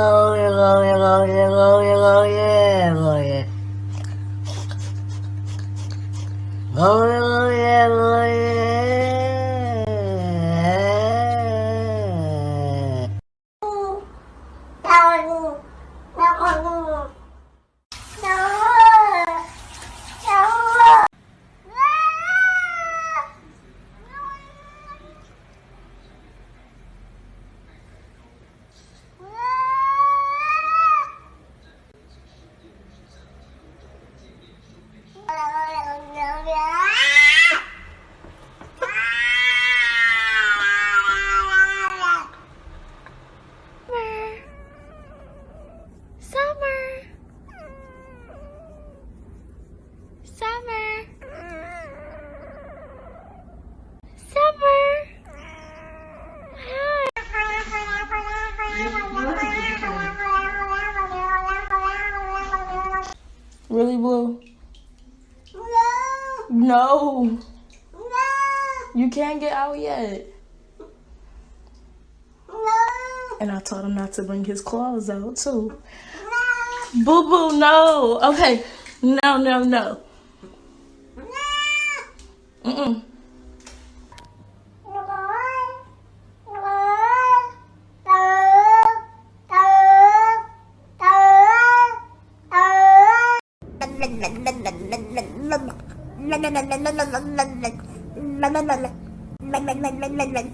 Summer. Summer. Summer. Really, Blue? No. No. You can't get out yet. No. And I told him not to bring his claws out, too. Boo boo, no. Okay. No, no, no. ừ ừ. mình mình mình mình mình mình mình mình mình mình mình mình mình